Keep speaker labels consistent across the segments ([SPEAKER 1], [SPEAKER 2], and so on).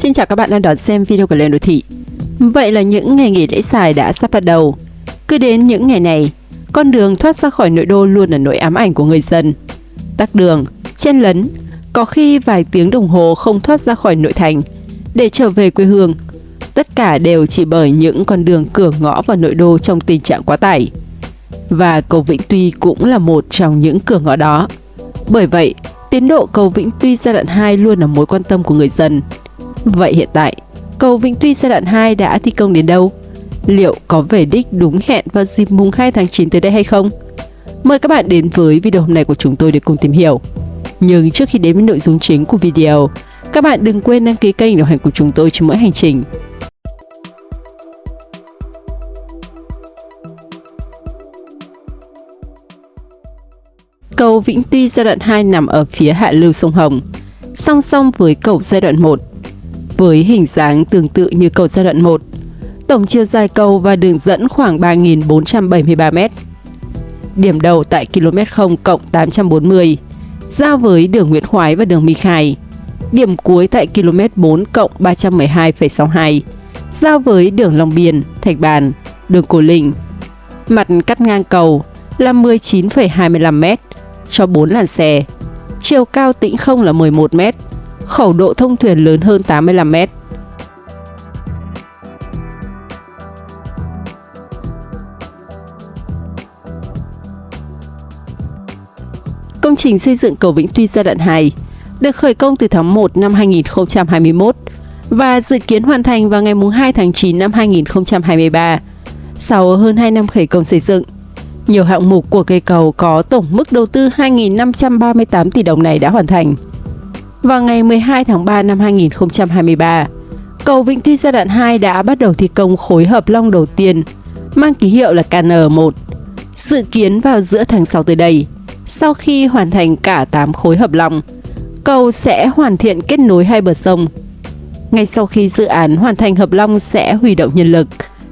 [SPEAKER 1] Xin chào các bạn đang đón xem video của Lên Đô Thị. Vậy là những ngày nghỉ lễ dài đã sắp bắt đầu. Cứ đến những ngày này, con đường thoát ra khỏi nội đô luôn là nỗi ám ảnh của người dân. Tắc đường, chen lấn, có khi vài tiếng đồng hồ không thoát ra khỏi nội thành để trở về quê hương. Tất cả đều chỉ bởi những con đường cửa ngõ vào nội đô trong tình trạng quá tải. Và cầu Vĩnh Tuy cũng là một trong những cửa ngõ đó. Bởi vậy, tiến độ cầu Vĩnh Tuy giai đoạn 2 luôn là mối quan tâm của người dân. Vậy hiện tại, cầu Vĩnh Tuy giai đoạn 2 đã thi công đến đâu? Liệu có về đích đúng hẹn vào dịp mùng 2 tháng 9 tới đây hay không? Mời các bạn đến với video hôm nay của chúng tôi để cùng tìm hiểu. Nhưng trước khi đến với nội dung chính của video, các bạn đừng quên đăng ký kênh đồng hành của chúng tôi trên mỗi hành trình. Cầu Vĩnh Tuy giai đoạn 2 nằm ở phía hạ lưu sông Hồng, song song với cầu giai đoạn 1 với hình dáng tương tự như cầu giai đoạn 1. Tổng chiều dài cầu và đường dẫn khoảng 3.473 m. Điểm đầu tại km 0 cộng 840, giao với đường Nguyễn Khoái và đường My Khai. Điểm cuối tại km 4 cộng 312,62, giao với đường Long Biên, Thạch Bàn, đường Cổ Linh. Mặt cắt ngang cầu là 19,25 m cho 4 làn xe. Chiều cao tĩnh không là 11 m khẩu độ thông thuyền lớn hơn 85 mét. Công trình xây dựng cầu Vĩnh Tuy giai đoạn 2 được khởi công từ tháng 1 năm 2021 và dự kiến hoàn thành vào ngày 2 tháng 9 năm 2023. Sau hơn 2 năm khởi công xây dựng, nhiều hạng mục của cây cầu có tổng mức đầu tư 2.538 tỷ đồng này đã hoàn thành. Vào ngày 12 tháng 3 năm 2023, cầu Vĩnh Tuy giai đoạn 2 đã bắt đầu thi công khối hợp long đầu tiên, mang ký hiệu là KN1. Dự kiến vào giữa tháng 6 tới đây, sau khi hoàn thành cả 8 khối hợp long, cầu sẽ hoàn thiện kết nối hai bờ sông. Ngay sau khi dự án hoàn thành hợp long sẽ huy động nhân lực,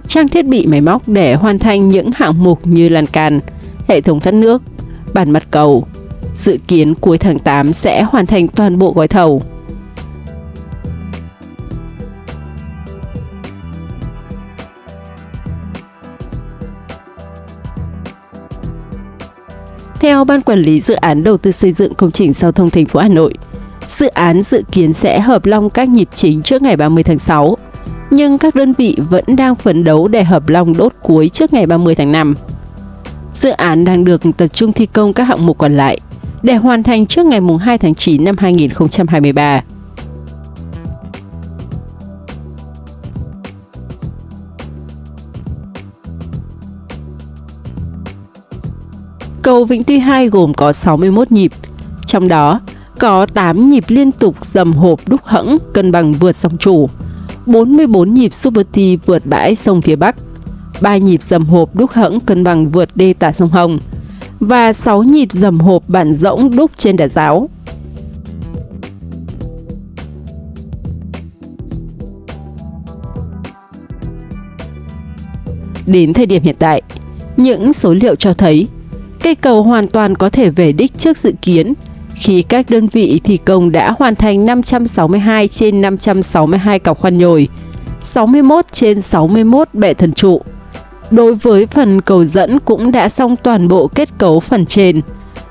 [SPEAKER 1] trang thiết bị máy móc để hoàn thành những hạng mục như lan can, hệ thống thoát nước, bản mặt cầu, dự kiến cuối tháng 8 sẽ hoàn thành toàn bộ gói thầu. Theo Ban Quản lý Dự án Đầu tư xây dựng công trình giao thông thành phố Hà Nội, dự án dự kiến sẽ hợp long các nhịp chính trước ngày 30 tháng 6, nhưng các đơn vị vẫn đang phấn đấu để hợp long đốt cuối trước ngày 30 tháng 5. Dự án đang được tập trung thi công các hạng mục còn lại để hoàn thành trước ngày 2 tháng 9 năm 2023. Cầu Vĩnh Tuy 2 gồm có 61 nhịp, trong đó có 8 nhịp liên tục dầm hộp đúc hẫng cân bằng vượt sông chủ, 44 nhịp Super T vượt bãi sông phía Bắc, 3 nhịp dầm hộp đúc hẫng cân bằng vượt đê tả sông Hồng, và 6 nhịp dầm hộp bản rỗng đúc trên đà giáo. Đến thời điểm hiện tại, những số liệu cho thấy cây cầu hoàn toàn có thể về đích trước dự kiến khi các đơn vị thi công đã hoàn thành 562 trên 562 cọc khoan nhồi, 61 trên 61 bệ thần trụ, Đối với phần cầu dẫn cũng đã xong toàn bộ kết cấu phần trên,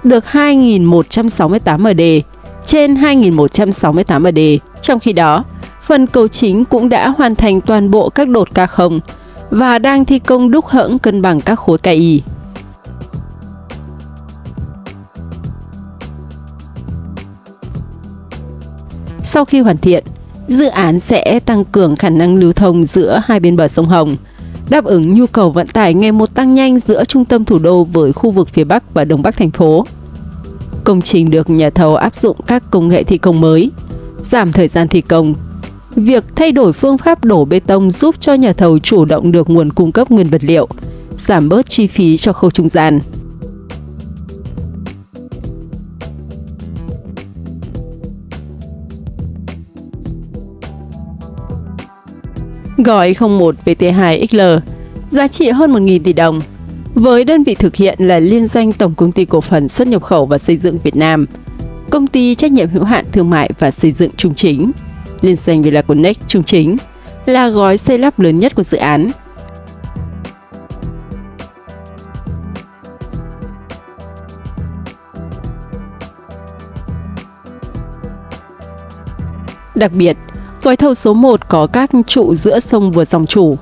[SPEAKER 1] được 2.168 MD trên 2.168 MD. Trong khi đó, phần cầu chính cũng đã hoàn thành toàn bộ các đột K0 và đang thi công đúc hẫng cân bằng các khối KI. Sau khi hoàn thiện, dự án sẽ tăng cường khả năng lưu thông giữa hai bên bờ sông Hồng, đáp ứng nhu cầu vận tải ngày một tăng nhanh giữa trung tâm thủ đô với khu vực phía Bắc và Đông Bắc thành phố. Công trình được nhà thầu áp dụng các công nghệ thi công mới, giảm thời gian thi công. Việc thay đổi phương pháp đổ bê tông giúp cho nhà thầu chủ động được nguồn cung cấp nguyên vật liệu, giảm bớt chi phí cho khâu trung gian. Gói 01 VT2XL giá trị hơn 1.000 tỷ đồng. Với đơn vị thực hiện là liên danh Tổng Công ty Cổ phần Xuất nhập khẩu và Xây dựng Việt Nam, Công ty Trách nhiệm hữu hạn Thương mại và Xây dựng Trung Chính, liên danh Villa Trung Chính, là gói xây lắp lớn nhất của dự án. Đặc biệt, gói thầu số 1 có các trụ giữa sông vượt dòng chủ,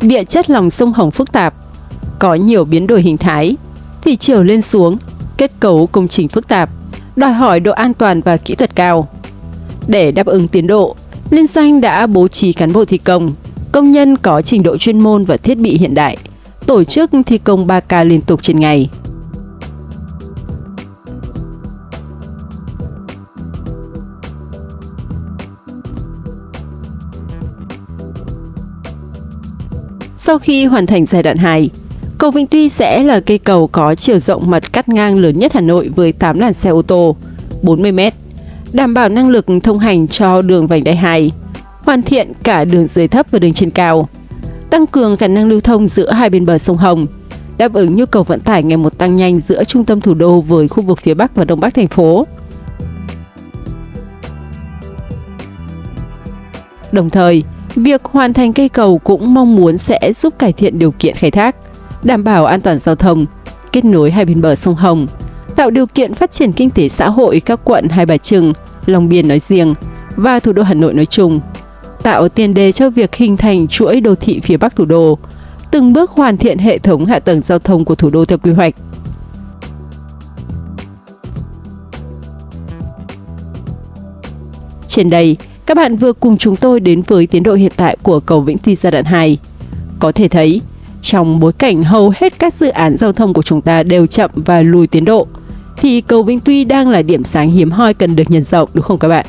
[SPEAKER 1] địa chất lòng sông Hồng phức tạp, có nhiều biến đổi hình thái, thủy chiều lên xuống, kết cấu công trình phức tạp, đòi hỏi độ an toàn và kỹ thuật cao. Để đáp ứng tiến độ, Liên doanh đã bố trí cán bộ thi công, công nhân có trình độ chuyên môn và thiết bị hiện đại, tổ chức thi công 3K liên tục trên ngày. Sau khi hoàn thành giai đoạn 2, cầu Vĩnh Tuy sẽ là cây cầu có chiều rộng mặt cắt ngang lớn nhất Hà Nội với 8 làn xe ô tô, 40 m, đảm bảo năng lực thông hành cho đường vành đai 2, hoàn thiện cả đường dưới thấp và đường trên cao, tăng cường khả năng lưu thông giữa hai bên bờ sông Hồng, đáp ứng nhu cầu vận tải ngày một tăng nhanh giữa trung tâm thủ đô với khu vực phía Bắc và Đông Bắc thành phố. Đồng thời, Việc hoàn thành cây cầu cũng mong muốn sẽ giúp cải thiện điều kiện khai thác, đảm bảo an toàn giao thông, kết nối hai bên bờ sông Hồng, tạo điều kiện phát triển kinh tế xã hội các quận Hai Bà Trưng, Long Biên nói riêng và thủ đô Hà Nội nói chung, tạo tiền đề cho việc hình thành chuỗi đô thị phía Bắc thủ đô, từng bước hoàn thiện hệ thống hạ tầng giao thông của thủ đô theo quy hoạch. Trên đây, các bạn vừa cùng chúng tôi đến với tiến độ hiện tại của cầu Vĩnh Tuy giai đoạn 2. Có thể thấy, trong bối cảnh hầu hết các dự án giao thông của chúng ta đều chậm và lùi tiến độ, thì cầu Vĩnh Tuy đang là điểm sáng hiếm hoi cần được nhân rộng đúng không các bạn?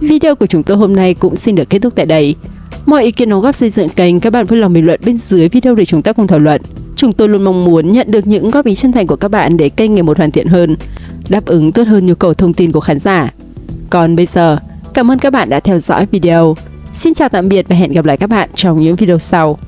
[SPEAKER 1] Video của chúng tôi hôm nay cũng xin được kết thúc tại đây. Mọi ý kiến đóng góp xây dựng kênh các bạn vui lòng bình luận bên dưới video để chúng ta cùng thảo luận. Chúng tôi luôn mong muốn nhận được những góp ý chân thành của các bạn để kênh ngày một hoàn thiện hơn, đáp ứng tốt hơn nhu cầu thông tin của khán giả. Còn bây giờ, Cảm ơn các bạn đã theo dõi video. Xin chào tạm biệt và hẹn gặp lại các bạn trong những video sau.